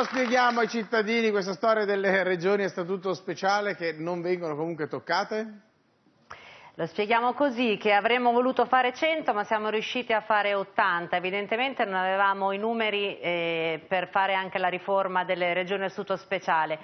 lo spieghiamo ai cittadini questa storia delle regioni a statuto speciale che non vengono comunque toccate? Lo spieghiamo così, che avremmo voluto fare 100 ma siamo riusciti a fare 80, evidentemente non avevamo i numeri eh, per fare anche la riforma delle regioni a statuto speciale.